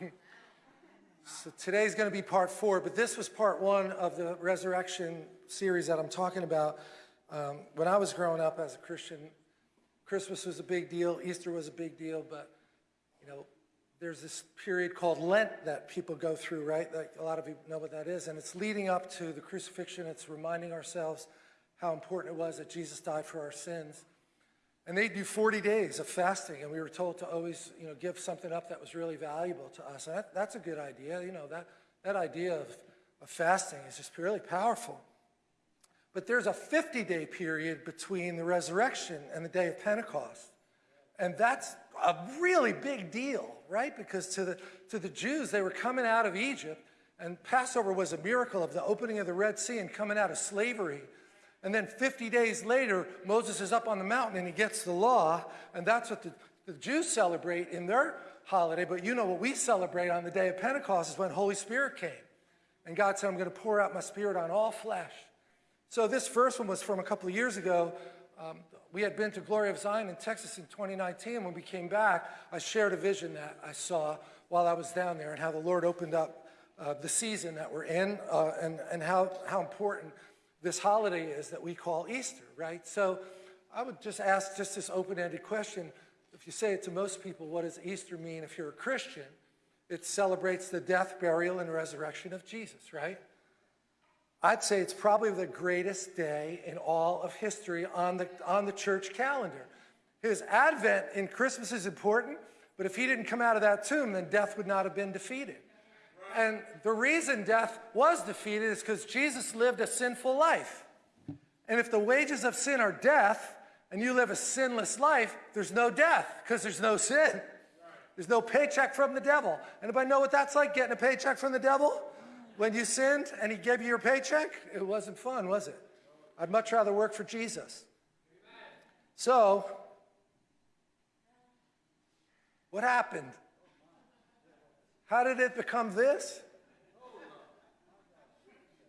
so today's going to be part four, but this was part one of the resurrection series that I'm talking about. Um, when I was growing up as a Christian, Christmas was a big deal, Easter was a big deal, but you know, there's this period called Lent that people go through, right? Like a lot of you know what that is, and it's leading up to the crucifixion. It's reminding ourselves how important it was that Jesus died for our sins. And they do 40 days of fasting, and we were told to always, you know, give something up that was really valuable to us. And that, that's a good idea. You know, that, that idea of, of fasting is just really powerful. But there's a 50-day period between the resurrection and the day of Pentecost. And that's a really big deal, right? Because to the, to the Jews, they were coming out of Egypt, and Passover was a miracle of the opening of the Red Sea and coming out of slavery. And then 50 days later, Moses is up on the mountain and he gets the law, and that's what the, the Jews celebrate in their holiday. But you know what we celebrate on the day of Pentecost is when Holy Spirit came. And God said, I'm going to pour out my spirit on all flesh. So this first one was from a couple of years ago. Um, we had been to Glory of Zion in Texas in 2019. When we came back, I shared a vision that I saw while I was down there and how the Lord opened up uh, the season that we're in uh, and, and how, how important this holiday is that we call Easter, right? So I would just ask just this open-ended question. If you say it to most people, what does Easter mean if you're a Christian? It celebrates the death, burial, and resurrection of Jesus, right? I'd say it's probably the greatest day in all of history on the, on the church calendar. His advent in Christmas is important, but if he didn't come out of that tomb, then death would not have been defeated. And the reason death was defeated is because Jesus lived a sinful life. And if the wages of sin are death, and you live a sinless life, there's no death because there's no sin. There's no paycheck from the devil. Anybody know what that's like, getting a paycheck from the devil? When you sinned and he gave you your paycheck, it wasn't fun, was it? I'd much rather work for Jesus. So, what happened? How did it become this?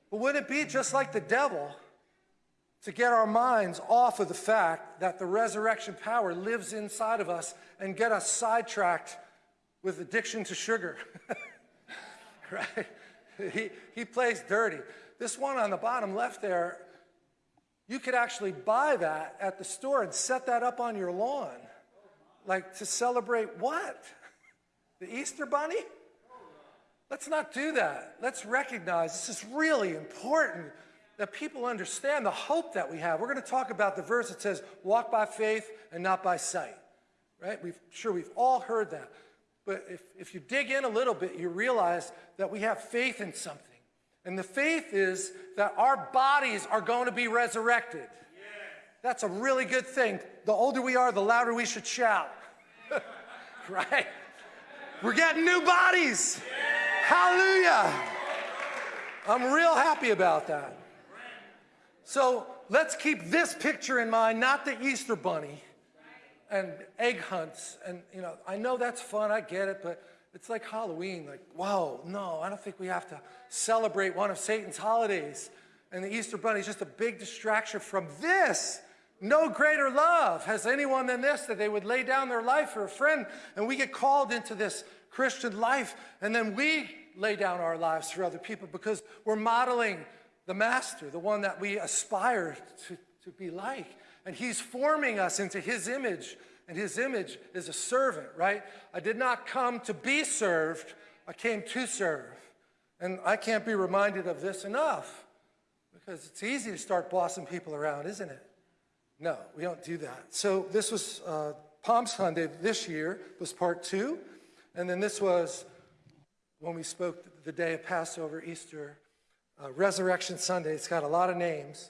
But wouldn't it be just like the devil to get our minds off of the fact that the resurrection power lives inside of us and get us sidetracked with addiction to sugar? right? He, he plays dirty. This one on the bottom left there, you could actually buy that at the store and set that up on your lawn. Like to celebrate what? The Easter Bunny? Let's not do that. Let's recognize this is really important that people understand the hope that we have. We're going to talk about the verse that says, walk by faith and not by sight. Right? We've, sure, we've all heard that. But if, if you dig in a little bit, you realize that we have faith in something. And the faith is that our bodies are going to be resurrected. Yeah. That's a really good thing. The older we are, the louder we should shout. right? We're getting new bodies. Yeah. Hallelujah. I'm real happy about that. So let's keep this picture in mind, not the Easter bunny and egg hunts. And, you know, I know that's fun, I get it, but it's like Halloween. Like, wow, no, I don't think we have to celebrate one of Satan's holidays. And the Easter bunny is just a big distraction from this. No greater love has anyone than this, that they would lay down their life for a friend. And we get called into this Christian life, and then we lay down our lives for other people because we're modeling the master, the one that we aspire to, to be like. And he's forming us into his image, and his image is a servant, right? I did not come to be served, I came to serve. And I can't be reminded of this enough because it's easy to start bossing people around, isn't it? No, we don't do that. So this was uh, Palm Sunday this year was part two. And then this was when we spoke the day of Passover, Easter, uh, Resurrection Sunday. It's got a lot of names.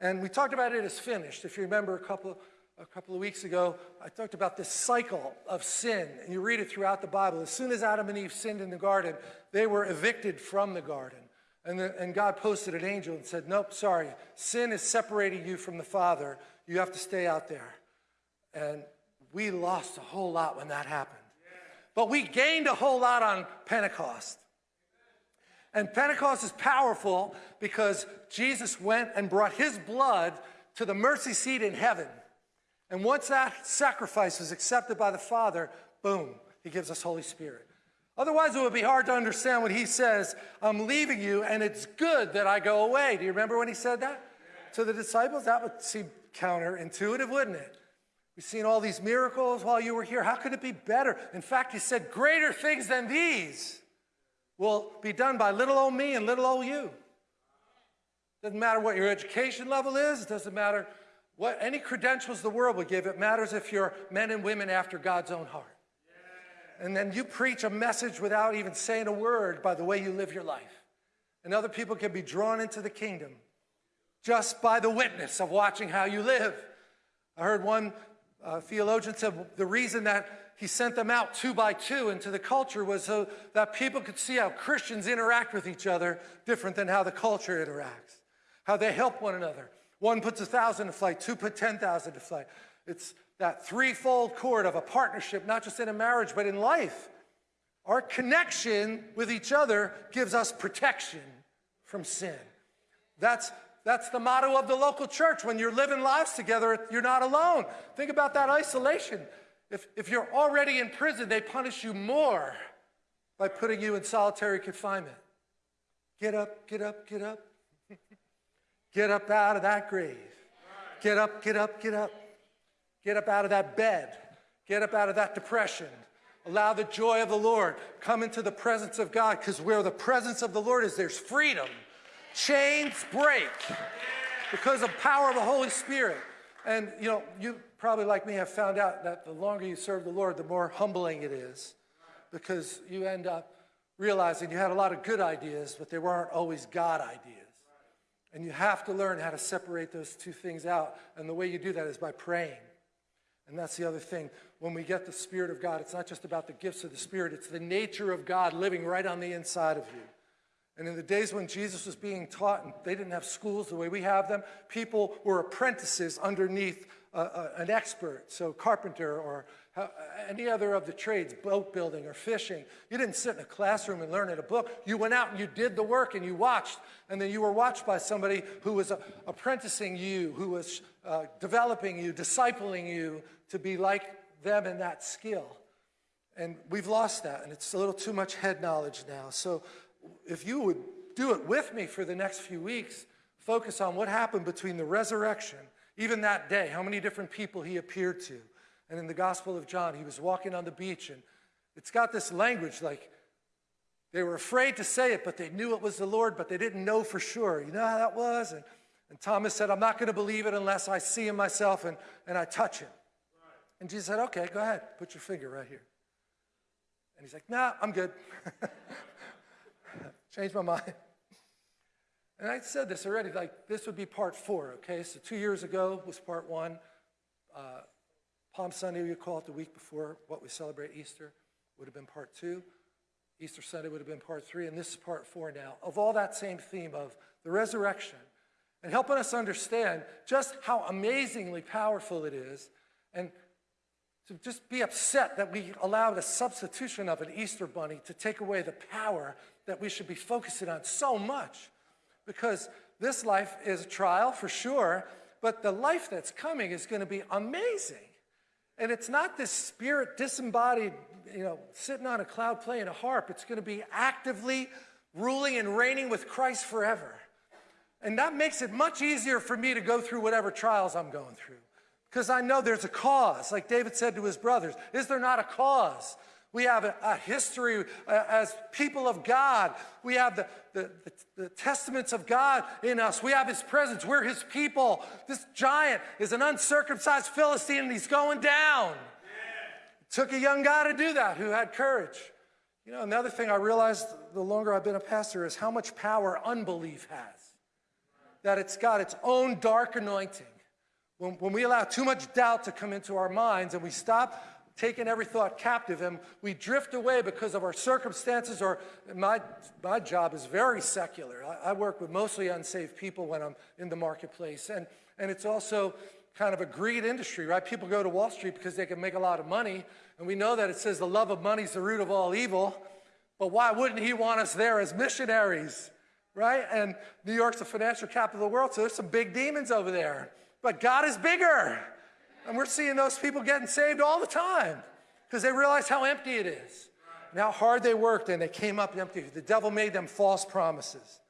And we talked about it as finished. If you remember a couple, a couple of weeks ago, I talked about this cycle of sin. And you read it throughout the Bible. As soon as Adam and Eve sinned in the garden, they were evicted from the garden. And, the, and God posted an angel and said, Nope, sorry. Sin is separating you from the Father. You have to stay out there. And we lost a whole lot when that happened. But we gained a whole lot on Pentecost. And Pentecost is powerful because Jesus went and brought his blood to the mercy seat in heaven. And once that sacrifice was accepted by the Father, boom, he gives us Holy Spirit. Otherwise, it would be hard to understand when he says, I'm leaving you, and it's good that I go away. Do you remember when he said that to the disciples? That would seem counterintuitive, wouldn't it? We've seen all these miracles while you were here. How could it be better? In fact, he said, Greater things than these will be done by little old me and little old you. Doesn't matter what your education level is, doesn't matter what any credentials the world would give. It matters if you're men and women after God's own heart. And then you preach a message without even saying a word by the way you live your life. And other people can be drawn into the kingdom just by the witness of watching how you live. I heard one uh, theologian say the reason that he sent them out two by two into the culture was so that people could see how Christians interact with each other different than how the culture interacts, how they help one another. One puts a thousand to flight, two put 10,000 to flight. It's that threefold cord of a partnership, not just in a marriage, but in life. Our connection with each other gives us protection from sin. That's, that's the motto of the local church. When you're living lives together, you're not alone. Think about that isolation. If, if you're already in prison, they punish you more by putting you in solitary confinement. Get up, get up, get up. get up out of that grave. Get up, get up, get up. Get up out of that bed. Get up out of that depression. Allow the joy of the Lord. Come into the presence of God because where the presence of the Lord is, there's freedom. Chains break because of power of the Holy Spirit. And you know, you probably like me have found out that the longer you serve the Lord, the more humbling it is because you end up realizing you had a lot of good ideas, but they weren't always God ideas. And you have to learn how to separate those two things out. And the way you do that is by praying. And that's the other thing. When we get the Spirit of God, it's not just about the gifts of the Spirit, it's the nature of God living right on the inside of you. And in the days when Jesus was being taught, and they didn't have schools the way we have them, people were apprentices underneath uh, uh, an expert, so carpenter or uh, any other of the trades, boat building or fishing. You didn't sit in a classroom and learn in a book. You went out and you did the work and you watched, and then you were watched by somebody who was apprenticing you, who was uh, developing you, discipling you to be like them in that skill. And we've lost that, and it's a little too much head knowledge now. So if you would do it with me for the next few weeks, focus on what happened between the resurrection, even that day, how many different people he appeared to. And in the Gospel of John, he was walking on the beach, and it's got this language like they were afraid to say it, but they knew it was the Lord, but they didn't know for sure. You know how that was? And, and Thomas said, I'm not going to believe it unless I see him myself and, and I touch him. And Jesus said, okay, go ahead, put your finger right here. And he's like, nah, I'm good. Changed my mind. And I said this already, like this would be part four, okay? So two years ago was part one. Uh, Palm Sunday, we call it the week before what we celebrate Easter, would have been part two. Easter Sunday would have been part three, and this is part four now, of all that same theme of the resurrection and helping us understand just how amazingly powerful it is and to just be upset that we allowed a substitution of an Easter bunny to take away the power that we should be focusing on so much. Because this life is a trial for sure, but the life that's coming is going to be amazing. And it's not this spirit disembodied, you know, sitting on a cloud playing a harp. It's going to be actively ruling and reigning with Christ forever. And that makes it much easier for me to go through whatever trials I'm going through. Because I know there's a cause, like David said to his brothers. Is there not a cause? We have a, a history uh, as people of God. We have the, the, the, the, testaments of God in us. We have his presence. We're his people. This giant is an uncircumcised Philistine and he's going down. It took a young guy to do that who had courage. You know, another thing I realized the longer I've been a pastor is how much power unbelief has. That it's got its own dark anointing. When, when we allow too much doubt to come into our minds and we stop taking every thought captive and we drift away because of our circumstances or my, my job is very secular. I, I work with mostly unsaved people when I'm in the marketplace. And, and it's also kind of a greed industry, right? People go to Wall Street because they can make a lot of money. And we know that it says the love of money is the root of all evil. But why wouldn't he want us there as missionaries, right? And New York's the financial capital of the world, so there's some big demons over there. But God is bigger. And we're seeing those people getting saved all the time because they realize how empty it is. and how hard they worked, and they came up empty. The devil made them false promises.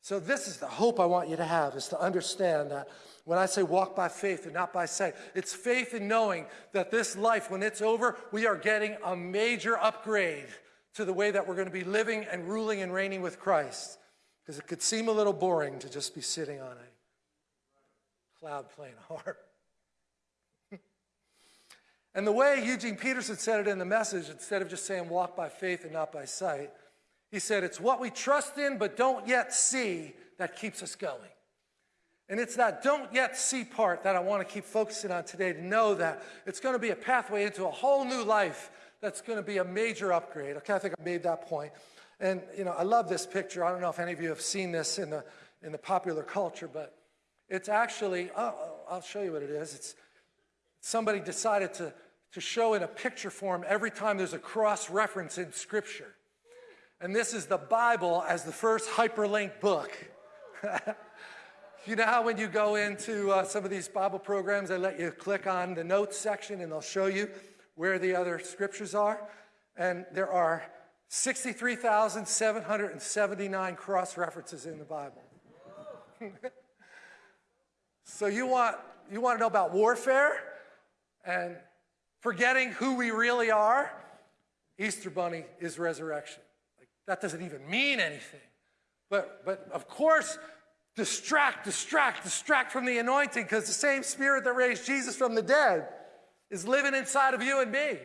So this is the hope I want you to have, is to understand that when I say walk by faith and not by sight, it's faith in knowing that this life, when it's over, we are getting a major upgrade to the way that we're going to be living and ruling and reigning with Christ. Because it could seem a little boring to just be sitting on a cloud playing harp. And the way Eugene Peterson said it in the message, instead of just saying walk by faith and not by sight, he said, It's what we trust in but don't yet see that keeps us going. And it's that don't yet see part that I want to keep focusing on today to know that it's going to be a pathway into a whole new life that's going to be a major upgrade. Okay, I think I made that point. And, you know, I love this picture. I don't know if any of you have seen this in the, in the popular culture, but it's actually, oh, I'll show you what it is. It's somebody decided to, to show in a picture form every time there's a cross reference in Scripture. And this is the Bible as the first hyperlinked book. you know how when you go into uh, some of these Bible programs, they let you click on the notes section and they'll show you where the other scriptures are? And there are 63,779 cross references in the Bible. so you want, you want to know about warfare and forgetting who we really are? Esther Bunny is resurrection. Like, that doesn't even mean anything. But, but of course, distract, distract, distract from the anointing because the same spirit that raised Jesus from the dead is living inside of you and me.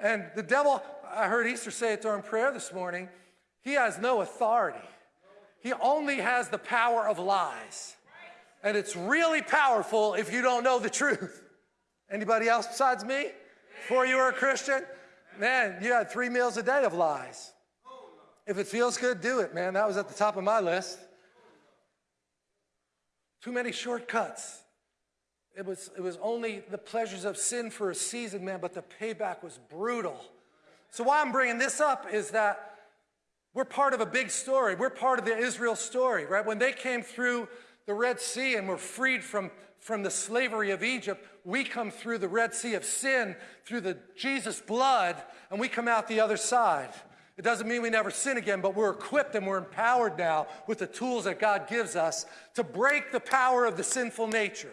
And the devil, I heard Easter say it during prayer this morning, he has no authority. He only has the power of lies. And it's really powerful if you don't know the truth. Anybody else besides me? Before you were a Christian? Man, you had three meals a day of lies. If it feels good, do it, man. That was at the top of my list. Too many shortcuts. It was, it was only the pleasures of sin for a season, man, but the payback was brutal. So, why I'm bringing this up is that we're part of a big story. We're part of the Israel story, right? When they came through the Red Sea and we're freed from, from the slavery of Egypt, we come through the Red Sea of sin, through the Jesus blood, and we come out the other side. It doesn't mean we never sin again, but we're equipped and we're empowered now with the tools that God gives us to break the power of the sinful nature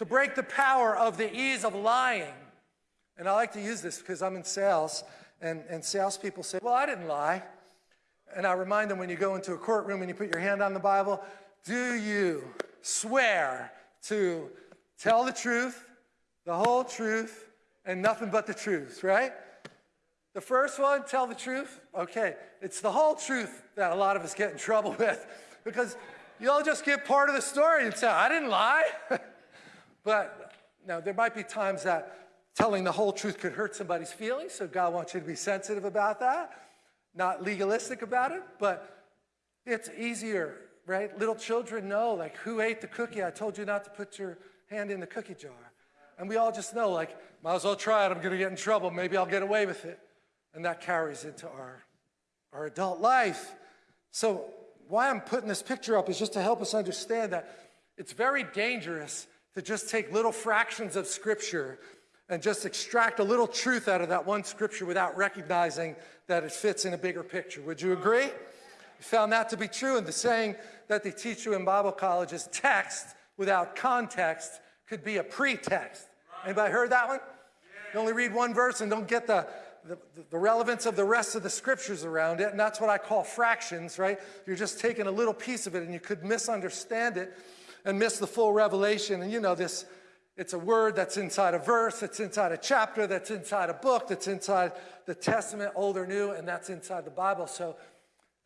to break the power of the ease of lying. And I like to use this because I'm in sales, and, and salespeople say, Well, I didn't lie. And I remind them when you go into a courtroom and you put your hand on the Bible, do you swear to tell the truth, the whole truth, and nothing but the truth, right? The first one, tell the truth. Okay, it's the whole truth that a lot of us get in trouble with because you'll just give part of the story and say, I didn't lie. But now there might be times that telling the whole truth could hurt somebody's feelings, so God wants you to be sensitive about that, not legalistic about it, but it's easier, right? Little children know, like, who ate the cookie? I told you not to put your hand in the cookie jar. And we all just know, like, might as well try it. I'm going to get in trouble. Maybe I'll get away with it. And that carries into our, our adult life. So, why I'm putting this picture up is just to help us understand that it's very dangerous to just take little fractions of Scripture and just extract a little truth out of that one Scripture without recognizing that it fits in a bigger picture. Would you agree? You found that to be true, and the saying that they teach you in Bible college is text without context could be a pretext. Anybody heard that one? You only read one verse and don't get the, the, the, relevance of the rest of the scriptures around it, and that's what I call fractions, right? You're just taking a little piece of it and you could misunderstand it and miss the full revelation. And you know, this, it's a word that's inside a verse, that's inside a chapter, that's inside a book, that's inside the Testament, Old or New, and that's inside the Bible. So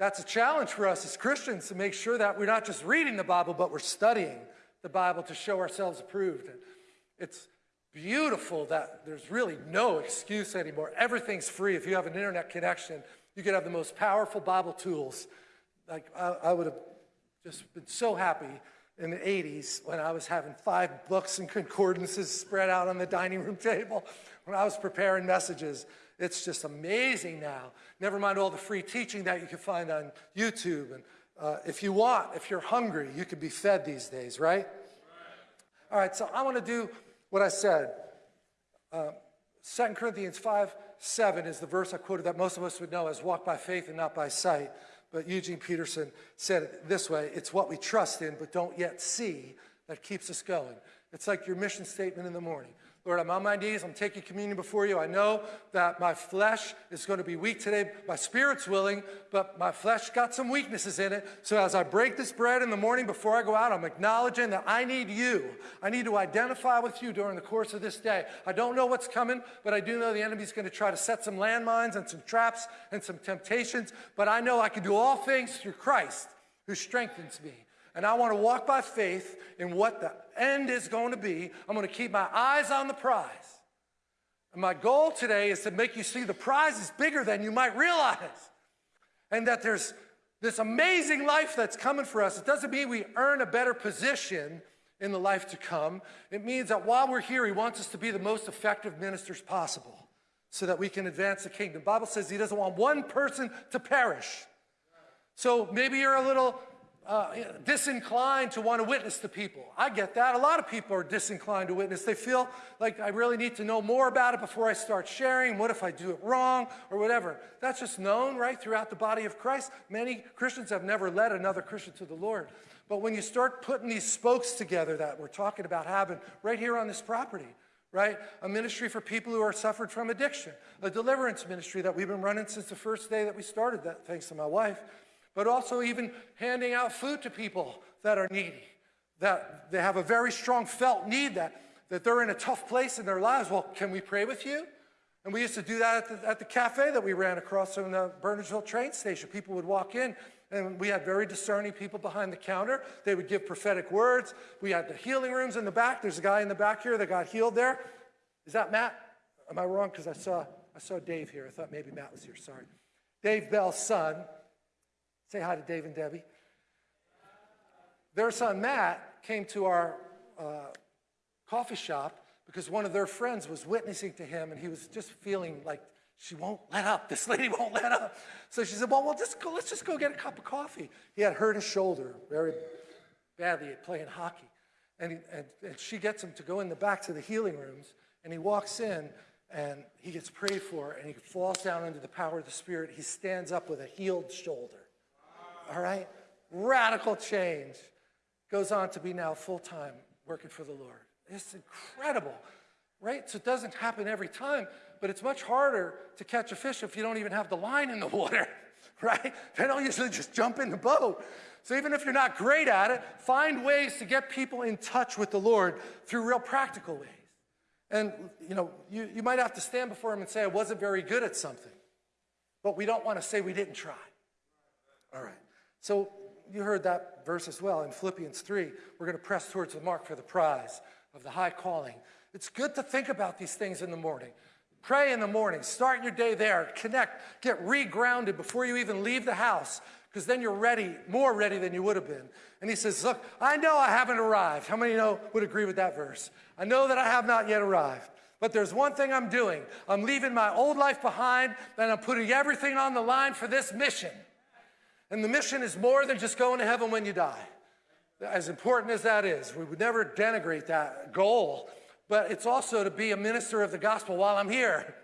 that's a challenge for us as Christians to make sure that we're not just reading the Bible, but we're studying the Bible to show ourselves approved. It's beautiful that there's really no excuse anymore. Everything's free. If you have an internet connection, you can have the most powerful Bible tools. Like I, I would have just been so happy in the 80s when I was having five books and concordances spread out on the dining room table when I was preparing messages. It's just amazing now. Never mind all the free teaching that you can find on YouTube. And uh, if you want, if you're hungry, you can be fed these days, right? All right, so I want to do what I said. Uh, 2 Corinthians 5 7 is the verse I quoted that most of us would know as walk by faith and not by sight. But Eugene Peterson said it this way it's what we trust in but don't yet see that keeps us going. It's like your mission statement in the morning. Lord, I'm on my knees. I'm taking communion before you. I know that my flesh is going to be weak today. My spirit's willing, but my flesh got some weaknesses in it. So as I break this bread in the morning before I go out, I'm acknowledging that I need you. I need to identify with you during the course of this day. I don't know what's coming, but I do know the enemy's going to try to set some landmines and some traps and some temptations. But I know I can do all things through Christ who strengthens me. And I want to walk by faith in what the end is going to be. I'm going to keep my eyes on the prize. And my goal today is to make you see the prize is bigger than you might realize. And that there's this amazing life that's coming for us. It doesn't mean we earn a better position in the life to come. It means that while we're here, He wants us to be the most effective ministers possible so that we can advance the kingdom. The Bible says He doesn't want one person to perish. So maybe you're a little uh, disinclined to want to witness to people. I get that. A lot of people are disinclined to witness. They feel like I really need to know more about it before I start sharing. What if I do it wrong or whatever? That's just known, right, throughout the body of Christ. Many Christians have never led another Christian to the Lord. But when you start putting these spokes together that we're talking about having right here on this property, right? A ministry for people who are suffered from addiction, a deliverance ministry that we've been running since the first day that we started that, thanks to my wife but also even handing out food to people that are needy, that they have a very strong felt need that, that they're in a tough place in their lives. Well, can we pray with you? And we used to do that at the, at the cafe that we ran across from the Burnsville train station. People would walk in, and we had very discerning people behind the counter. They would give prophetic words. We had the healing rooms in the back. There's a guy in the back here that got healed there. Is that Matt? Am I wrong? Because I saw, I saw Dave here. I thought maybe Matt was here. Sorry. Dave Bell's son Say hi to Dave and Debbie. Their son Matt came to our uh, coffee shop because one of their friends was witnessing to him and he was just feeling like she won't let up. This lady won't let up. So she said, well, we'll just go, let's just go get a cup of coffee. He had hurt his shoulder very badly at playing hockey. And, he, and, and she gets him to go in the back to the healing rooms and he walks in and he gets prayed for and he falls down under the power of the Spirit. He stands up with a healed shoulder all right? Radical change. Goes on to be now full time working for the Lord. It's incredible, right? So it doesn't happen every time, but it's much harder to catch a fish if you don't even have the line in the water, right? They don't usually just jump in the boat. So even if you're not great at it, find ways to get people in touch with the Lord through real practical ways. And you know, you, you might have to stand before him and say, I wasn't very good at something. But we don't want to say we didn't try. All right. So you heard that verse as well in Philippians 3. We're going to press towards the mark for the prize of the high calling. It's good to think about these things in the morning. Pray in the morning. Start your day there. Connect. Get regrounded before you even leave the house because then you're ready, more ready than you would have been. And he says, Look, I know I haven't arrived. How many know would agree with that verse? I know that I have not yet arrived. But there's one thing I'm doing. I'm leaving my old life behind and I'm putting everything on the line for this mission. And the mission is more than just going to heaven when you die. As important as that is, we would never denigrate that goal, but it's also to be a minister of the gospel while I'm here.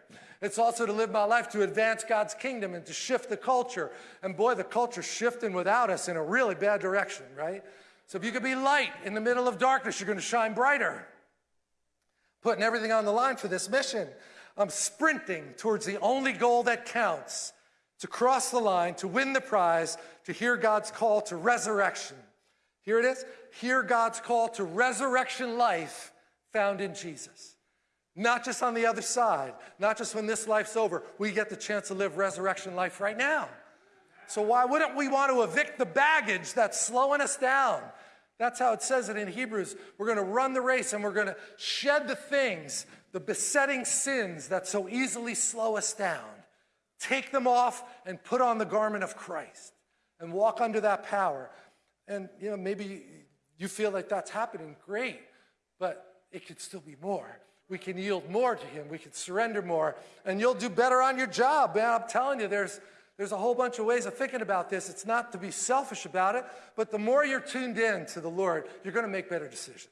It's also to live my life to advance God's kingdom and to shift the culture. And boy, the culture's shifting without us in a really bad direction, right? So if you could be light in the middle of darkness, you're going to shine brighter. Putting everything on the line for this mission. I'm sprinting towards the only goal that counts to cross the line, to win the prize, to hear God's call to resurrection. Here it is hear God's call to resurrection life found in Jesus. Not just on the other side, not just when this life's over. We get the chance to live resurrection life right now. So, why wouldn't we want to evict the baggage that's slowing us down? That's how it says it in Hebrews. We're going to run the race and we're going to shed the things, the besetting sins that so easily slow us down. Take them off and put on the garment of Christ and walk under that power. And you know, maybe you feel like that's happening, great, but it could still be more. We can yield more to him. We can surrender more, and you'll do better on your job. Man, I'm telling you, there's there's a whole bunch of ways of thinking about this. It's not to be selfish about it, but the more you're tuned in to the Lord, you're going to make better decisions.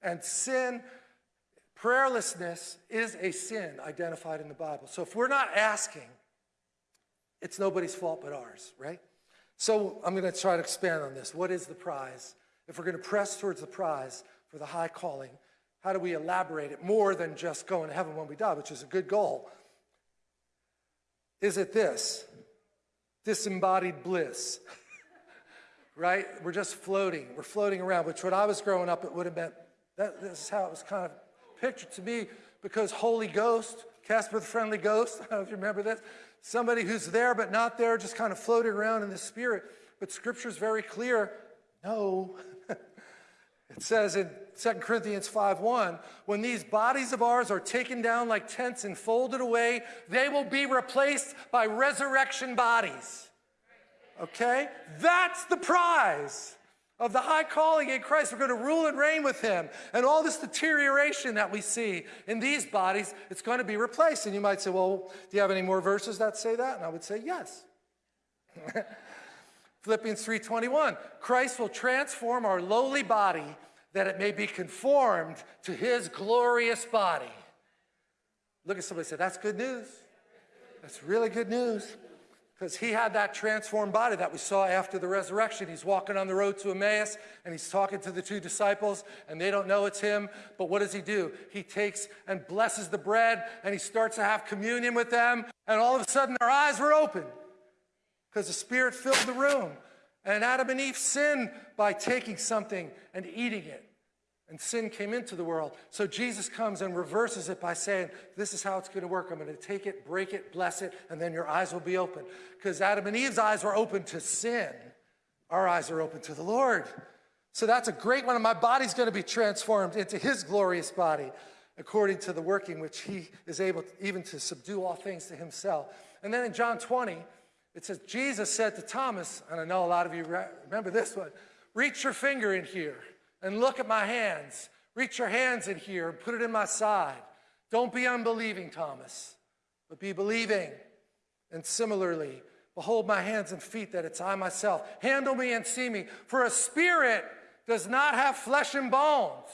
And sin Prayerlessness is a sin identified in the Bible. So if we're not asking, it's nobody's fault but ours, right? So I'm going to try to expand on this. What is the prize? If we're going to press towards the prize for the high calling, how do we elaborate it more than just going to heaven when we die, which is a good goal? Is it this? Disembodied bliss. right? We're just floating. We're floating around, which when I was growing up, it would have meant that this is how it was kind of pictured to me because Holy Ghost, Casper the Friendly Ghost, I don't know if you remember this, somebody who's there but not there, just kind of floating around in the spirit. But scripture is very clear no. it says in 2 Corinthians 5:1, when these bodies of ours are taken down like tents and folded away, they will be replaced by resurrection bodies. Okay? That's the prize of the high calling in Christ. We're going to rule and reign with him. And all this deterioration that we see in these bodies, it's going to be replaced. And you might say, well, do you have any more verses that say that? And I would say, yes. Philippians 3:21, Christ will transform our lowly body that it may be conformed to his glorious body. Look at somebody say, that's good news. That's really good news. Because he had that transformed body that we saw after the resurrection. He's walking on the road to Emmaus and he's talking to the two disciples, and they don't know it's him. But what does he do? He takes and blesses the bread and he starts to have communion with them. And all of a sudden, their eyes were open because the Spirit filled the room. And Adam and Eve sinned by taking something and eating it. And sin came into the world. So Jesus comes and reverses it by saying, This is how it's going to work. I'm going to take it, break it, bless it, and then your eyes will be open. Because Adam and Eve's eyes were open to sin. Our eyes are open to the Lord. So that's a great one. And my body's going to be transformed into his glorious body according to the working which he is able to, even to subdue all things to himself. And then in John 20, it says, Jesus said to Thomas, and I know a lot of you remember this one, reach your finger in here and look at my hands. Reach your hands in here and put it in my side. Don't be unbelieving, Thomas, but be believing. And similarly, behold my hands and feet that it's I myself. Handle me and see me. For a spirit does not have flesh and bones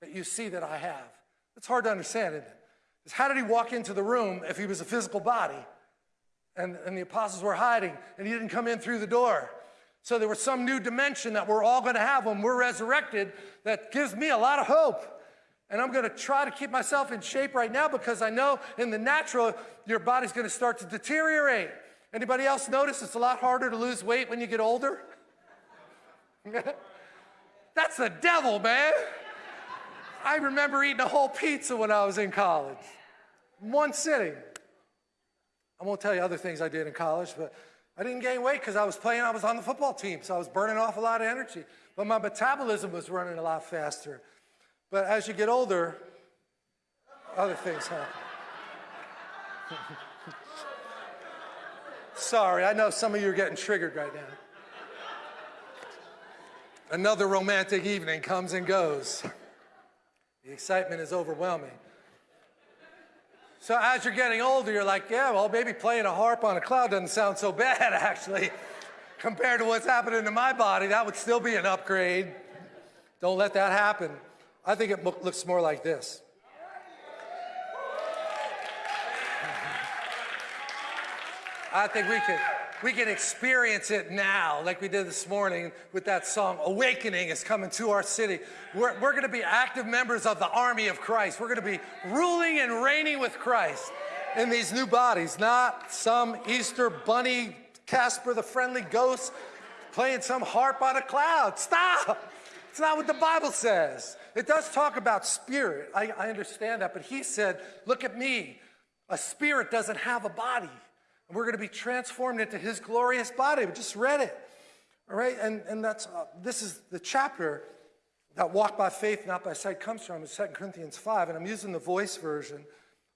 that you see that I have. It's hard to understand, isn't it? Because how did he walk into the room if he was a physical body? And, and the apostles were hiding and he didn't come in through the door. So there was some new dimension that we're all going to have when we're resurrected that gives me a lot of hope. And I'm going to try to keep myself in shape right now because I know in the natural, your body's going to start to deteriorate. Anybody else notice it's a lot harder to lose weight when you get older? That's the devil, man. I remember eating a whole pizza when I was in college. One sitting. I won't tell you other things I did in college, but I didn't gain weight because I was playing, I was on the football team, so I was burning off a lot of energy. But my metabolism was running a lot faster. But as you get older, other things happen. Sorry, I know some of you are getting triggered right now. Another romantic evening comes and goes. The excitement is overwhelming. So as you're getting older, you're like, yeah, well, maybe playing a harp on a cloud doesn't sound so bad, actually. Compared to what's happening to my body, that would still be an upgrade. Don't let that happen. I think it looks more like this. I think we could we can experience it now, like we did this morning with that song, Awakening is coming to our city. We're, we're going to be active members of the army of Christ. We're going to be ruling and reigning with Christ in these new bodies, not some Easter bunny, Casper the friendly ghost playing some harp on a cloud. Stop! It's not what the Bible says. It does talk about spirit. I, I understand that, but he said, Look at me. A spirit doesn't have a body. And we're going to be transformed into his glorious body. We just read it. All right, and, and that's, uh, this is the chapter that walk by faith, not by sight comes from, is 2 Corinthians 5, and I'm using the voice version.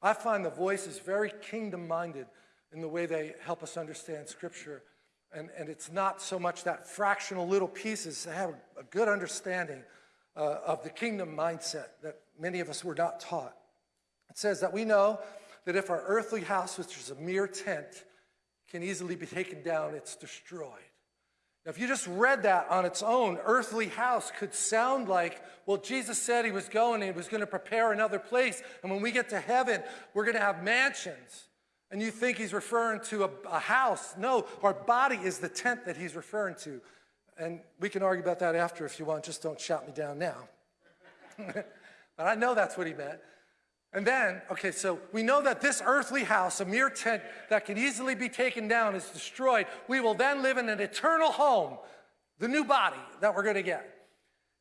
I find the voice is very kingdom minded in the way they help us understand Scripture. And, and it's not so much that fractional little pieces, they have a, good understanding uh, of the kingdom mindset that many of us were not taught. It says that we know that if our earthly house, which is a mere tent, can easily be taken down, it's destroyed. Now, if you just read that on its own, earthly house could sound like, well, Jesus said he was going and he was going to prepare another place. And when we get to heaven, we're going to have mansions. And you think he's referring to a, a house. No, our body is the tent that he's referring to. And we can argue about that after if you want, just don't shout me down now. but I know that's what he meant. And then, okay, so we know that this earthly house, a mere tent that can easily be taken down, is destroyed. We will then live in an eternal home, the new body that we're going to get.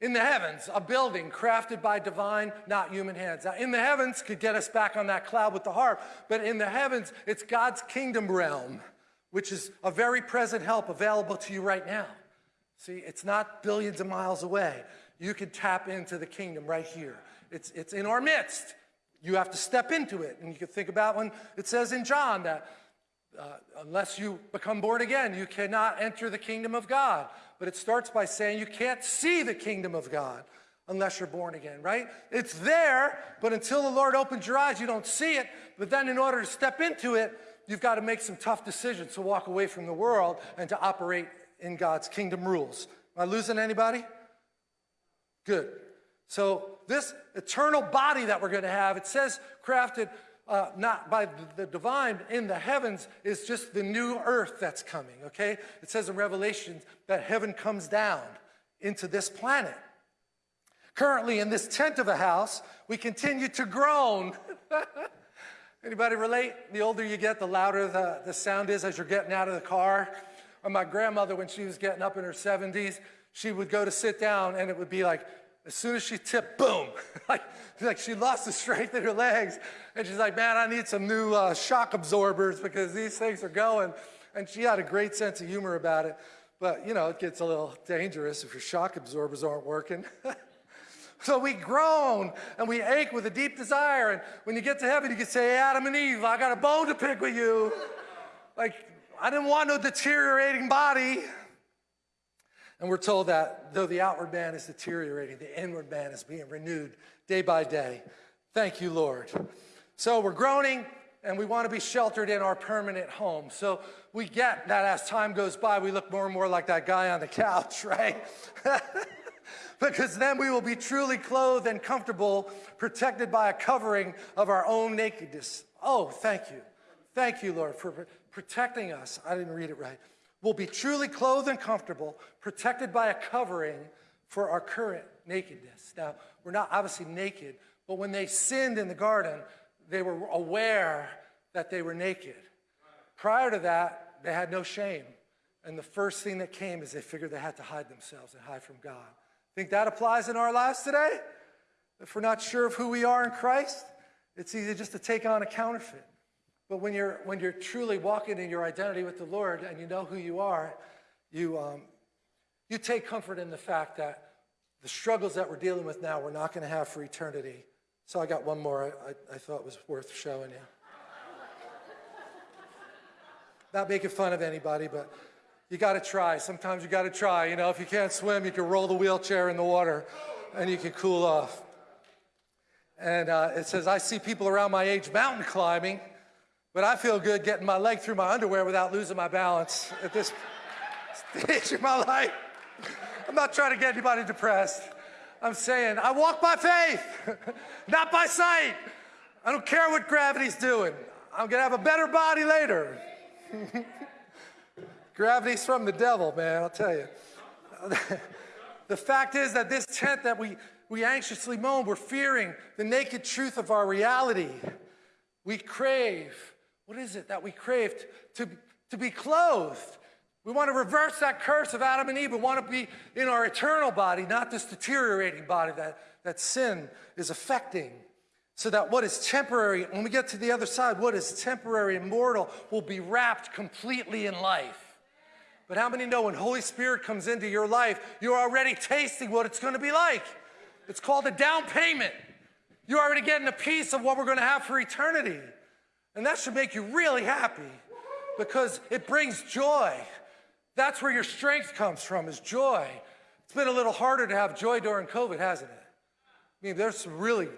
In the heavens, a building crafted by divine, not human hands. Now, in the heavens could get us back on that cloud with the harp, but in the heavens, it's God's kingdom realm, which is a very present help available to you right now. See, it's not billions of miles away. You can tap into the kingdom right here. It's, it's in our midst. You have to step into it. And you can think about when it says in John that uh, unless you become born again, you cannot enter the kingdom of God. But it starts by saying you can't see the kingdom of God unless you're born again, right? It's there, but until the Lord opens your eyes, you don't see it. But then in order to step into it, you've got to make some tough decisions to walk away from the world and to operate in God's kingdom rules. Am I losing anybody? Good. So this eternal body that we're going to have, it says crafted uh, not by the divine in the heavens, is just the new earth that's coming, okay? It says in Revelation that heaven comes down into this planet. Currently, in this tent of a house, we continue to groan. Anybody relate? The older you get, the louder the, the sound is as you're getting out of the car. Or my grandmother, when she was getting up in her 70s, she would go to sit down and it would be like, as soon as she tipped, boom, like, like she lost the strength in her legs. And she's like, man, I need some new uh, shock absorbers because these things are going. And she had a great sense of humor about it. But, you know, it gets a little dangerous if your shock absorbers aren't working. so we groan and we ache with a deep desire. And when you get to heaven, you can say, Adam and Eve, I got a bone to pick with you. Like, I didn't want no deteriorating body. And we're told that though the outward man is deteriorating, the inward man is being renewed day by day. Thank you, Lord. So we're groaning and we want to be sheltered in our permanent home. So we get that as time goes by, we look more and more like that guy on the couch, right? because then we will be truly clothed and comfortable, protected by a covering of our own nakedness. Oh, thank you. Thank you, Lord, for protecting us. I didn't read it right will be truly clothed and comfortable, protected by a covering for our current nakedness. Now, we're not obviously naked, but when they sinned in the garden, they were aware that they were naked. Prior to that, they had no shame. And the first thing that came is they figured they had to hide themselves and hide from God. Think that applies in our lives today? If we're not sure of who we are in Christ, it's easy just to take on a counterfeit. But when you're, when you're truly walking in your identity with the Lord and you know who you are, you, um, you take comfort in the fact that the struggles that we're dealing with now, we're not going to have for eternity. So I got one more I, I thought was worth showing you. not making fun of anybody, but you got to try. Sometimes you got to try. You know, if you can't swim, you can roll the wheelchair in the water and you can cool off. And uh, it says, I see people around my age mountain climbing but I feel good getting my leg through my underwear without losing my balance at this stage of my life. I'm not trying to get anybody depressed. I'm saying I walk by faith, not by sight. I don't care what gravity's doing. I'm gonna have a better body later. Gravity's from the devil, man, I'll tell you. the fact is that this tent that we, we anxiously moan, we're fearing the naked truth of our reality. We crave what is it that we crave to, to be clothed? We want to reverse that curse of Adam and Eve. We want to be in our eternal body, not this deteriorating body that, that sin is affecting. So that what is temporary, when we get to the other side, what is temporary and mortal will be wrapped completely in life. But how many know when Holy Spirit comes into your life, you're already tasting what it's going to be like? It's called a down payment. You're already getting a piece of what we're going to have for eternity. And that should make you really happy because it brings joy. That's where your strength comes from, is joy. It's been a little harder to have joy during COVID, hasn't it? I mean, there's some really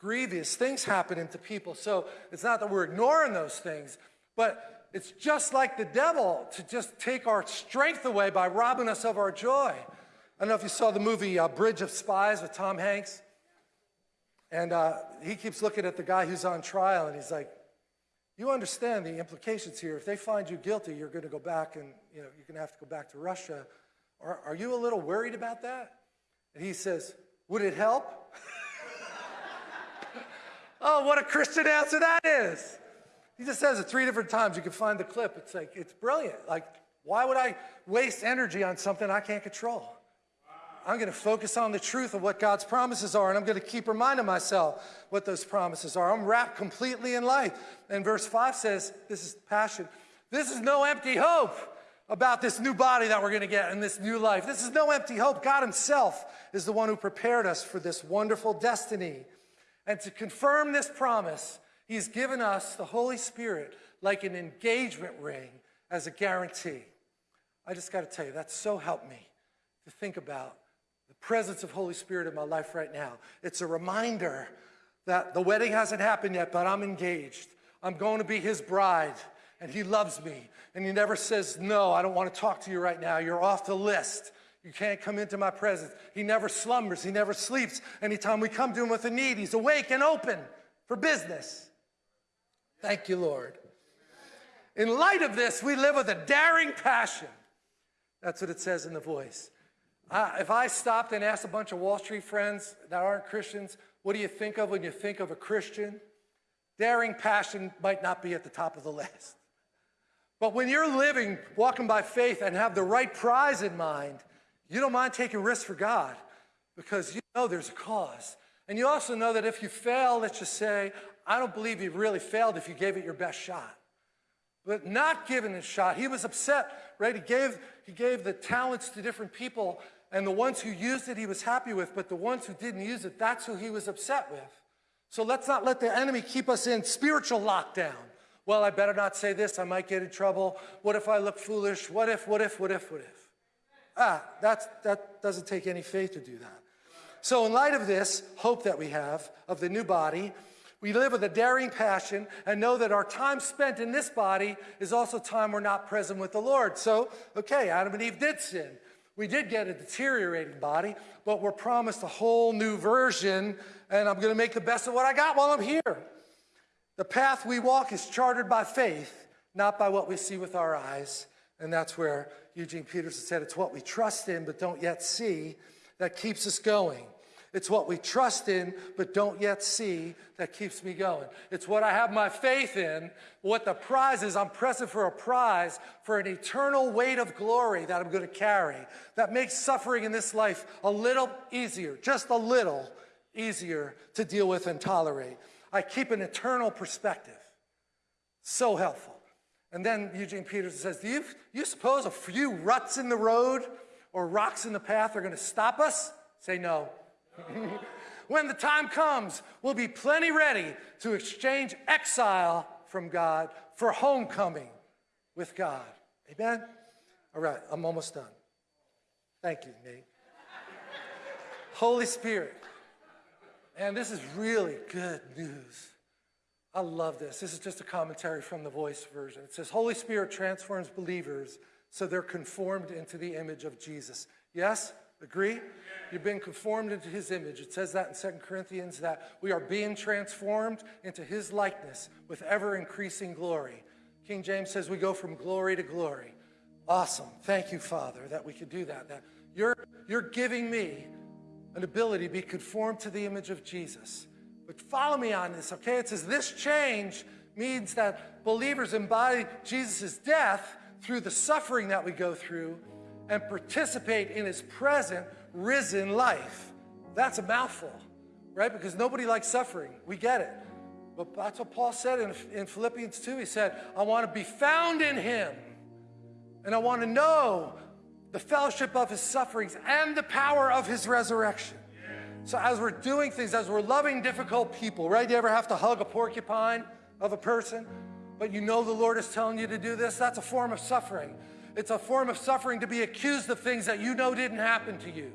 grievous things happening to people. So it's not that we're ignoring those things, but it's just like the devil to just take our strength away by robbing us of our joy. I don't know if you saw the movie uh, Bridge of Spies with Tom Hanks. And uh, he keeps looking at the guy who's on trial and he's like, You understand the implications here. If they find you guilty, you're going to go back and you know, you're going to have to go back to Russia. Are, are you a little worried about that? And he says, Would it help? oh, what a Christian answer that is. He just says it three different times. You can find the clip. It's like, it's brilliant. Like, why would I waste energy on something I can't control? I'm going to focus on the truth of what God's promises are, and I'm going to keep reminding myself what those promises are. I'm wrapped completely in life. And verse 5 says, This is passion. This is no empty hope about this new body that we're going to get in this new life. This is no empty hope. God Himself is the one who prepared us for this wonderful destiny. And to confirm this promise, He's given us the Holy Spirit like an engagement ring as a guarantee. I just got to tell you, that's so helped me to think about presence of Holy Spirit in my life right now. It's a reminder that the wedding hasn't happened yet, but I'm engaged. I'm going to be his bride, and he loves me. And he never says, No, I don't want to talk to you right now. You're off the list. You can't come into my presence. He never slumbers, he never sleeps. Anytime we come to him with a need, he's awake and open for business. Thank you, Lord. In light of this, we live with a daring passion. That's what it says in the voice. Uh, if I stopped and asked a bunch of Wall Street friends that aren't Christians, what do you think of when you think of a Christian? Daring passion might not be at the top of the list. But when you're living, walking by faith, and have the right prize in mind, you don't mind taking risks for God because you know there's a cause. And you also know that if you fail, let's just say, I don't believe you really failed if you gave it your best shot. But not giving a shot, he was upset, right? He gave, he gave the talents to different people, and the ones who used it, he was happy with, but the ones who didn't use it, that's who he was upset with. So let's not let the enemy keep us in spiritual lockdown. Well, I better not say this, I might get in trouble. What if I look foolish? What if, what if, what if, what if? Ah, that's, that doesn't take any faith to do that. So, in light of this hope that we have of the new body, we live with a daring passion and know that our time spent in this body is also time we're not present with the Lord. So, okay, Adam and Eve did sin. We did get a deteriorating body, but we're promised a whole new version, and I'm going to make the best of what I got while I'm here. The path we walk is chartered by faith, not by what we see with our eyes. And that's where Eugene Peterson said it's what we trust in but don't yet see that keeps us going. It's what we trust in but don't yet see that keeps me going. It's what I have my faith in. What the prize is, I'm pressing for a prize for an eternal weight of glory that I'm going to carry that makes suffering in this life a little easier, just a little easier to deal with and tolerate. I keep an eternal perspective. So helpful. And then Eugene Peterson says, Do you, you suppose a few ruts in the road or rocks in the path are going to stop us? Say no. when the time comes, we'll be plenty ready to exchange exile from God for homecoming with God. Amen? All right, I'm almost done. Thank you, Nate. Holy Spirit. And this is really good news. I love this. This is just a commentary from the voice version. It says, Holy Spirit transforms believers so they're conformed into the image of Jesus. Yes? Agree? You've been conformed into his image. It says that in 2 Corinthians that we are being transformed into his likeness with ever increasing glory. King James says we go from glory to glory. Awesome. Thank you, Father, that we could do that. That you're, you're giving me an ability to be conformed to the image of Jesus. But follow me on this, okay? It says this change means that believers embody Jesus' death through the suffering that we go through and participate in his present risen life. That's a mouthful, right? Because nobody likes suffering. We get it. But that's what Paul said in, in Philippians 2. He said, I want to be found in him, and I want to know the fellowship of his sufferings and the power of his resurrection. So, as we're doing things, as we're loving difficult people, right? You ever have to hug a porcupine of a person, but you know the Lord is telling you to do this? That's a form of suffering. It's a form of suffering to be accused of things that you know didn't happen to you.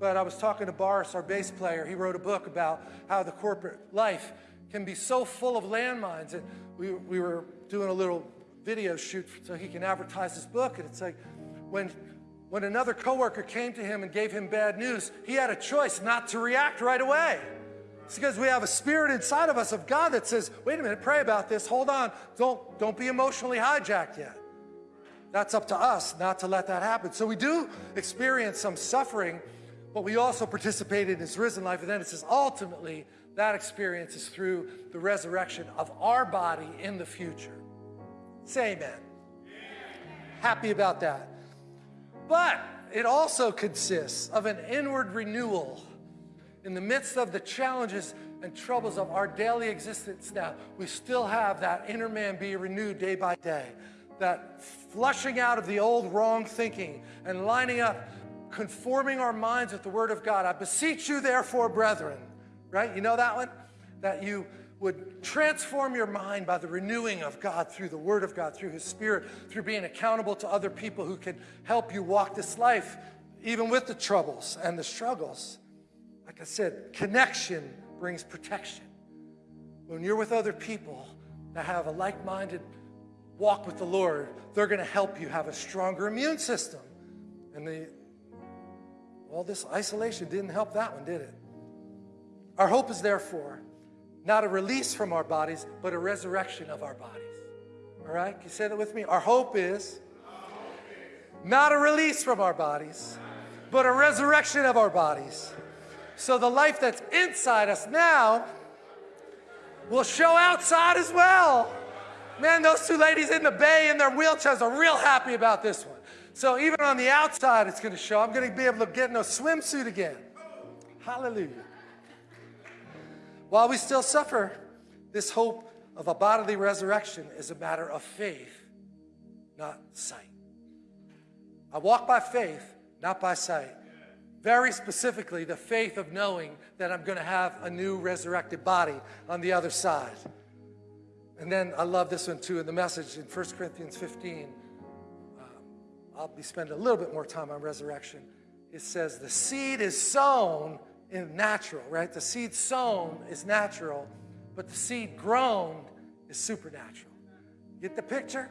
But I was talking to Boris, our bass player. He wrote a book about how the corporate life can be so full of landmines. And we, we were doing a little video shoot so he can advertise his book. And it's like when, when another coworker came to him and gave him bad news, he had a choice not to react right away. It's because we have a spirit inside of us of God that says, wait a minute, pray about this, hold on, don't, don't be emotionally hijacked yet. That's up to us not to let that happen. So we do experience some suffering, but we also participate in his risen life. And then it says, ultimately, that experience is through the resurrection of our body in the future. Say amen. Happy about that. But it also consists of an inward renewal in the midst of the challenges and troubles of our daily existence now. We still have that inner man be renewed day by day, that flushing out of the old wrong thinking and lining up, conforming our minds with the Word of God. I beseech you, therefore, brethren, right? You know that one? That you would transform your mind by the renewing of God through the Word of God, through His Spirit, through being accountable to other people who can help you walk this life, even with the troubles and the struggles. Like I said, connection brings protection. When you're with other people that have a like minded walk with the Lord, they're going to help you have a stronger immune system. And the, all this isolation didn't help that one, did it? Our hope is therefore not a release from our bodies, but a resurrection of our bodies. All right? Can you say that with me? Our hope is not a release from our bodies, but a resurrection of our bodies. So the life that's inside us now will show outside as well. Man, those two ladies in the bay in their wheelchairs are real happy about this one. So even on the outside, it's going to show. I'm going to be able to get in a swimsuit again. Hallelujah. While we still suffer, this hope of a bodily resurrection is a matter of faith, not sight. I walk by faith, not by sight. Very specifically, the faith of knowing that I'm going to have a new resurrected body on the other side. And then I love this one too in the message in 1 Corinthians 15. Uh, I'll be spending a little bit more time on resurrection. It says, The seed is sown in natural, right? The seed sown is natural, but the seed grown is supernatural. Get the picture?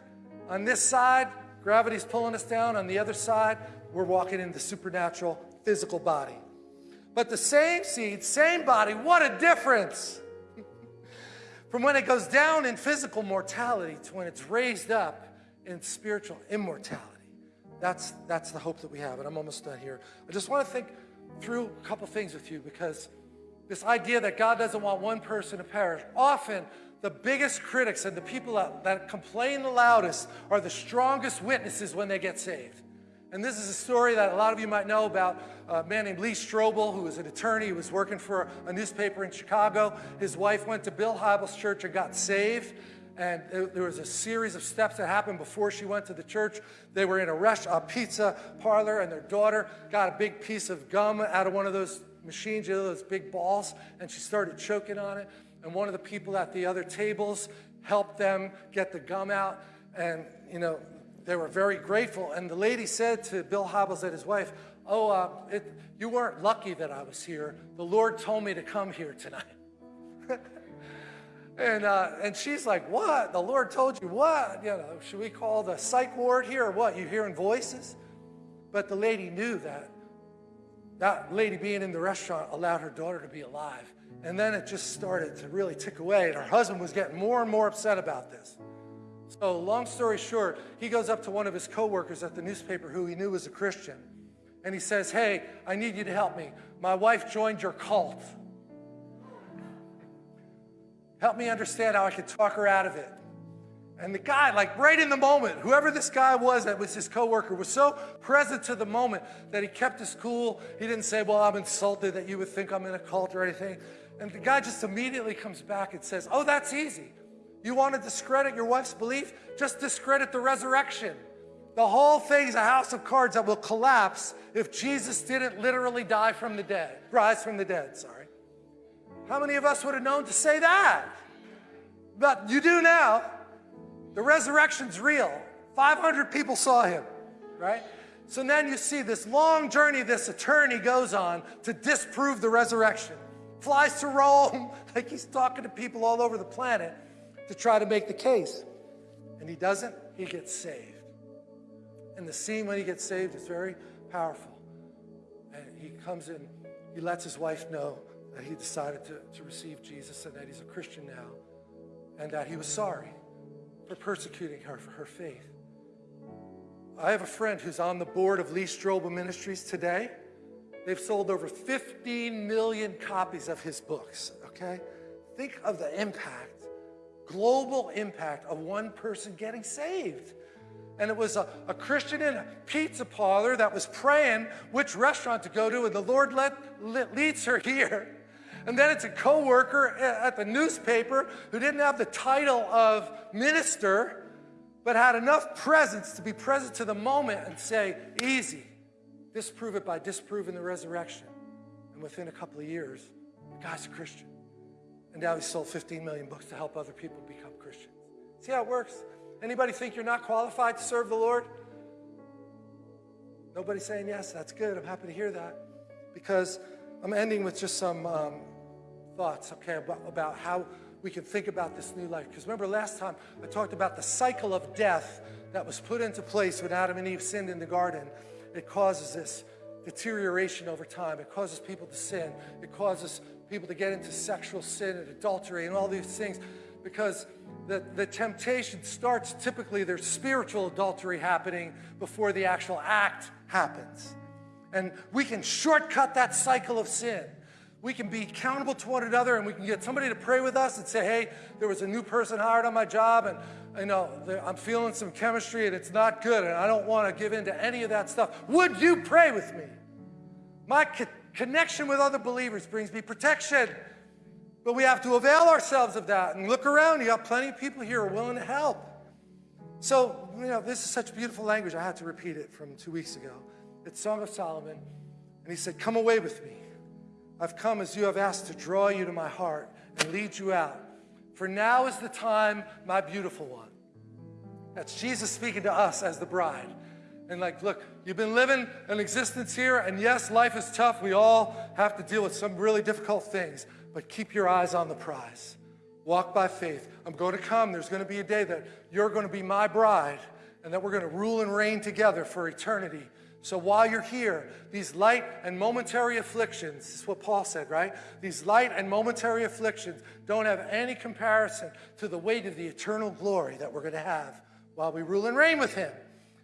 On this side, gravity's pulling us down. On the other side, we're walking in the supernatural physical body. But the same seed, same body, what a difference! From when it goes down in physical mortality to when it's raised up in spiritual immortality. That's, that's the hope that we have. And I'm almost done here. I just want to think through a couple things with you because this idea that God doesn't want one person to perish, often the biggest critics and the people that, that complain the loudest are the strongest witnesses when they get saved. And this is a story that a lot of you might know about a man named Lee Strobel, who was an attorney. He was working for a newspaper in Chicago. His wife went to Bill Hybels' church and got saved. And there was a series of steps that happened before she went to the church. They were in a, rush, a pizza parlor, and their daughter got a big piece of gum out of one of those machines, you know, those big balls, and she started choking on it. And one of the people at the other tables helped them get the gum out. And, you know, they were very grateful. And the lady said to Bill Hybels and his wife, Oh, uh, it, you weren't lucky that I was here. The Lord told me to come here tonight. And, uh, and she's like, what? The Lord told you what? You know, should we call the psych ward here or what? You hearing voices? But the lady knew that that lady being in the restaurant allowed her daughter to be alive. And then it just started to really tick away. And her husband was getting more and more upset about this. So long story short, he goes up to one of his coworkers at the newspaper who he knew was a Christian. And he says, hey, I need you to help me. My wife joined your cult. Help me understand how I can talk her out of it. And the guy, like right in the moment, whoever this guy was that was his coworker, was so present to the moment that he kept his cool. He didn't say, Well, I'm insulted that you would think I'm in a cult or anything. And the guy just immediately comes back and says, Oh, that's easy. You want to discredit your wife's belief? Just discredit the resurrection. The whole thing's a house of cards that will collapse if Jesus didn't literally die from the dead, rise from the dead, sorry. How many of us would have known to say that? But you do now. The resurrection's real. 500 people saw him, right? So then you see this long journey this attorney goes on to disprove the resurrection. Flies to Rome, like he's talking to people all over the planet to try to make the case. And he doesn't he gets saved. And the scene when he gets saved is very powerful. And he comes in, he lets his wife know that he decided to, to receive Jesus and that he's a Christian now, and that he was sorry for persecuting her for her faith. I have a friend who's on the board of Lee Strobel Ministries today. They've sold over 15 million copies of his books, okay? Think of the impact, global impact of one person getting saved. And it was a, a Christian in a pizza parlor that was praying which restaurant to go to, and the Lord led, led, leads her here. And then it's a coworker at the newspaper who didn't have the title of minister, but had enough presence to be present to the moment and say, easy, disprove it by disproving the resurrection. And within a couple of years, the guy's a Christian. And now he's sold 15 million books to help other people become Christians. See how it works? Anybody think you're not qualified to serve the Lord? Nobody saying yes. That's good. I'm happy to hear that. Because I'm ending with just some um, thoughts, okay, about, about how we can think about this new life. Because remember last time I talked about the cycle of death that was put into place when Adam and Eve sinned in the garden. It causes this deterioration over time. It causes people to sin. It causes people to get into sexual sin and adultery and all these things because the, the temptation starts typically there's spiritual adultery happening before the actual act happens. And we can shortcut that cycle of sin. We can be accountable to one another and we can get somebody to pray with us and say, hey, there was a new person hired on my job and you know, I'm feeling some chemistry and it's not good and I don't want to give in to any of that stuff. Would you pray with me? My connection with other believers brings me protection. But we have to avail ourselves of that and look around. You got plenty of people here willing to help. So, you know, this is such beautiful language. I had to repeat it from two weeks ago. It's Song of Solomon. And he said, Come away with me. I've come as you have asked to draw you to my heart and lead you out. For now is the time, my beautiful one. That's Jesus speaking to us as the bride. And like, look, you've been living an existence here, and yes, life is tough. We all have to deal with some really difficult things, but keep your eyes on the prize. Walk by faith. I'm going to come. There's going to be a day that you're going to be my bride, and that we're going to rule and reign together for eternity so while you're here, these light and momentary afflictions, this is what Paul said, right? These light and momentary afflictions don't have any comparison to the weight of the eternal glory that we're going to have while we rule and reign with him.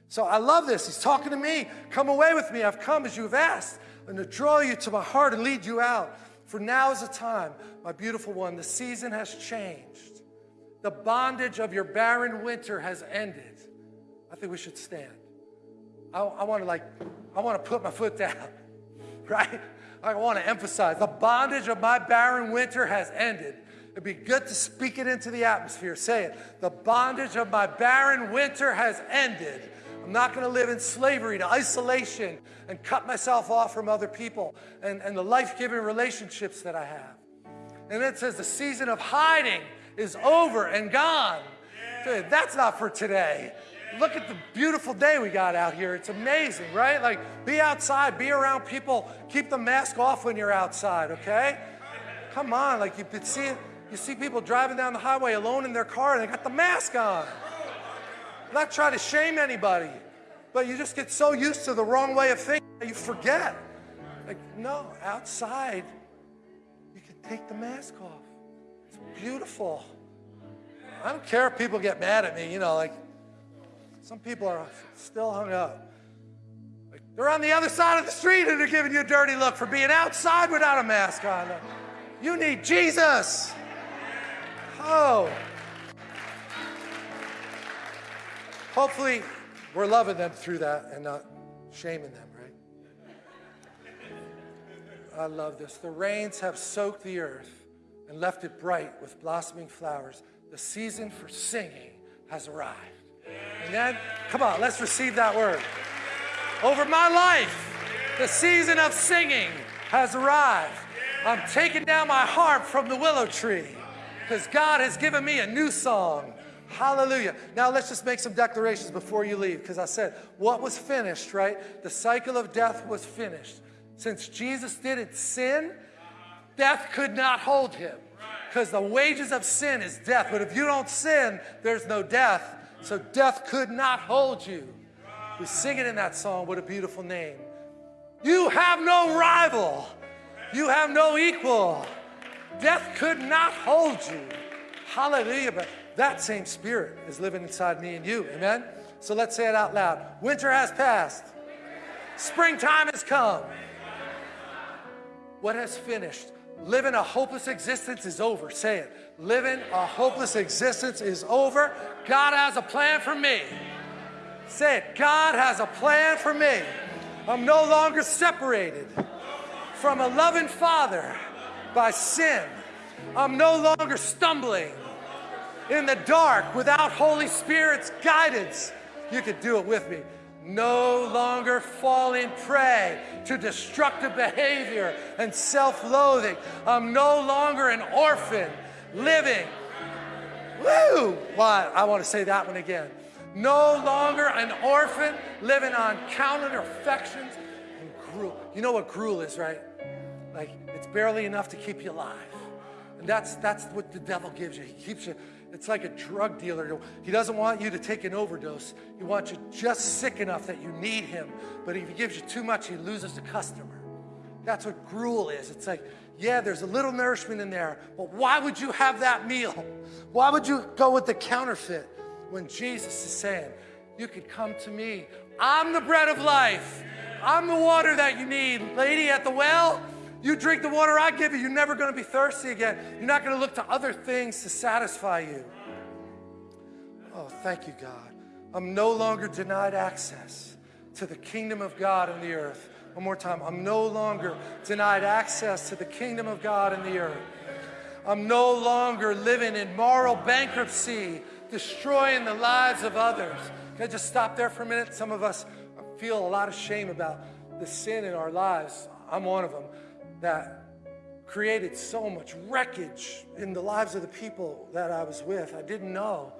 So I love this. He's talking to me. Come away with me. I've come as you have asked, and to draw you to my heart and lead you out. For now is the time, my beautiful one. The season has changed. The bondage of your barren winter has ended. I think we should stand. I, I want to like, I want to put my foot down, right? I want to emphasize the bondage of my barren winter has ended. It'd be good to speak it into the atmosphere. Say it. The bondage of my barren winter has ended. I'm not going to live in slavery to isolation and cut myself off from other people and, and the life giving relationships that I have. And it says the season of hiding is over and gone. That's not for today look at the beautiful day we got out here. It's amazing, right? Like, be outside, be around people. Keep the mask off when you're outside, okay? Come on, like you see, you see people driving down the highway alone in their car and they got the mask on. I'm not trying to shame anybody, but you just get so used to the wrong way of thinking that you forget. Like, no, outside, you can take the mask off. It's beautiful. I don't care if people get mad at me, you know, like, some people are still hung up. Like they're on the other side of the street and they're giving you a dirty look for being outside without a mask on. You need Jesus. Oh. Hopefully, we're loving them through that and not shaming them, right? I love this. The rains have soaked the earth and left it bright with blossoming flowers. The season for singing has arrived. Amen? Come on, let's receive that word. Over my life, the season of singing has arrived. I'm taking down my harp from the willow tree because God has given me a new song. Hallelujah. Now let's just make some declarations before you leave because I said what was finished, right? The cycle of death was finished. Since Jesus didn't sin, death could not hold him because the wages of sin is death. But if you don't sin, there's no death. So death could not hold you. We sing it in that song. What a beautiful name. You have no rival. You have no equal. Death could not hold you. Hallelujah. That same spirit is living inside me and you. Amen? So let's say it out loud. Winter has passed. Springtime has come. What has finished? Living a hopeless existence is over. Say it. Living a hopeless existence is over. God has a plan for me. Say it. God has a plan for me. I'm no longer separated from a loving Father by sin. I'm no longer stumbling in the dark without Holy Spirit's guidance. You could do it with me no longer falling prey to destructive behavior and self loathing. I'm no longer an orphan living. Woo! Why? I want to say that one again. No longer an orphan living on counter affections and gruel. You know what gruel is, right? Like it's barely enough to keep you alive. And that's that's what the devil gives you. He keeps you it's like a drug dealer. He doesn't want you to take an overdose. He wants you just sick enough that you need him. But if he gives you too much, he loses the customer. That's what gruel is. It's like, yeah, there's a little nourishment in there, but why would you have that meal? Why would you go with the counterfeit when Jesus is saying, you could come to me. I'm the bread of life. I'm the water that you need. Lady at the well, you drink the water I give you, you're never going to be thirsty again. You're not going to look to other things to satisfy you. Oh, thank you, God. I'm no longer denied access to the kingdom of God in the earth. One more time. I'm no longer denied access to the kingdom of God in the earth. I'm no longer living in moral bankruptcy, destroying the lives of others. Can I just stop there for a minute? Some of us feel a lot of shame about the sin in our lives. I'm one of them that created so much wreckage in the lives of the people that I was with. I didn't know,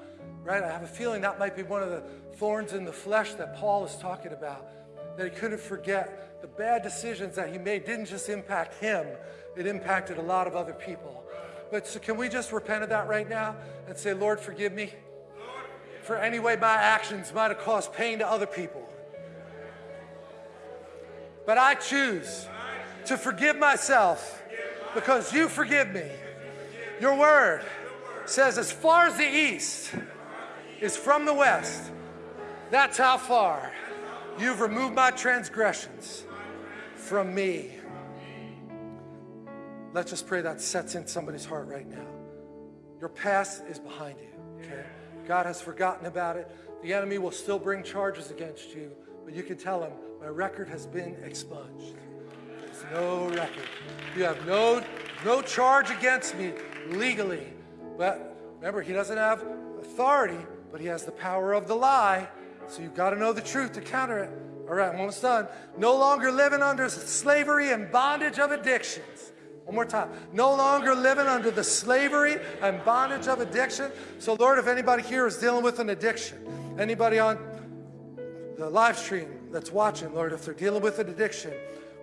right? I have a feeling that might be one of the thorns in the flesh that Paul is talking about, that he couldn't forget the bad decisions that he made didn't just impact him, it impacted a lot of other people. But so can we just repent of that right now and say, Lord, forgive me for any way my actions might have caused pain to other people. But I choose to forgive myself because you forgive me. Your word says, as far as the east is from the west, that's how far you've removed my transgressions from me. Let's just pray that sets in somebody's heart right now. Your past is behind you, okay? God has forgotten about it. The enemy will still bring charges against you, but you can tell him, my record has been expunged no record. You have no, no charge against me legally. But remember, he doesn't have authority, but he has the power of the lie. So you've got to know the truth to counter it. All right, I'm almost done. No longer living under slavery and bondage of addictions. One more time. No longer living under the slavery and bondage of addiction. So, Lord, if anybody here is dealing with an addiction, anybody on the live stream that's watching, Lord, if they're dealing with an addiction,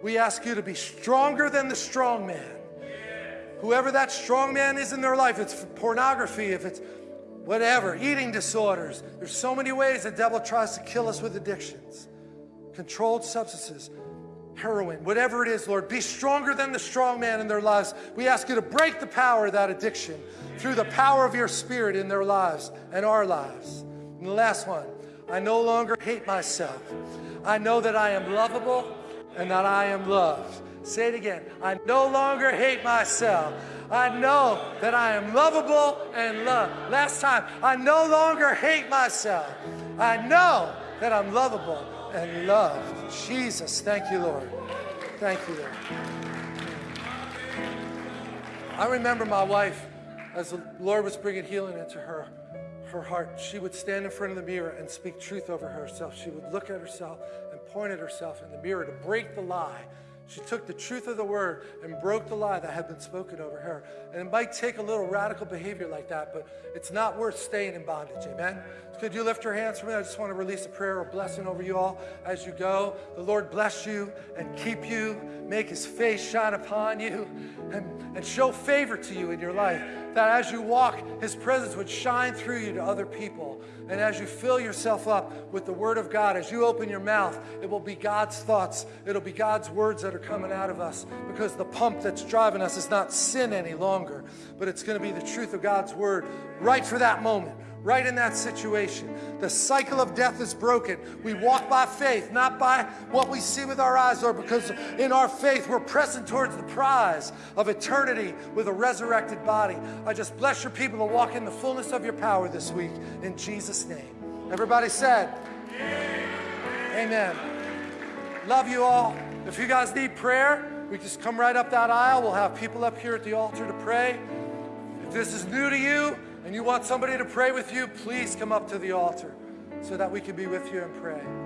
we ask you to be stronger than the strong man. Whoever that strong man is in their life, it's pornography, if it's whatever, eating disorders. There's so many ways the devil tries to kill us with addictions. Controlled substances, heroin, whatever it is, Lord, be stronger than the strong man in their lives. We ask you to break the power of that addiction through the power of your spirit in their lives and our lives. And the last one, I no longer hate myself. I know that I am lovable and that I am loved. Say it again. I no longer hate myself. I know that I am lovable and loved. Last time, I no longer hate myself. I know that I'm lovable and loved. Jesus, thank you, Lord. Thank you, Lord. I remember my wife, as the Lord was bringing healing into her, her heart, she would stand in front of the mirror and speak truth over herself. She would look at herself pointed herself in the mirror to break the lie. She took the truth of the word and broke the lie that had been spoken over her. And it might take a little radical behavior like that, but it's not worth staying in bondage. Amen? Could you lift your hands for me? I just want to release a prayer or blessing over you all as you go. The Lord bless you and keep you, make his face shine upon you, and, and show favor to you in your life. That as you walk, his presence would shine through you to other people. And as you fill yourself up with the Word of God, as you open your mouth, it will be God's thoughts. It'll be God's words that are coming out of us because the pump that's driving us is not sin any longer, but it's going to be the truth of God's Word right for that moment, right in that situation. The cycle of death is broken. We walk by faith, not by what we see with our eyes, or because in our faith we're pressing towards the prize of eternity with a resurrected body. I just bless your people to walk in the fullness of your power this week in Jesus' name. Everybody said, Amen. Love you all. If you guys need prayer, we just come right up that aisle. We'll have people up here at the altar to pray. If this is new to you, and you want somebody to pray with you, please come up to the altar so that we can be with you and pray.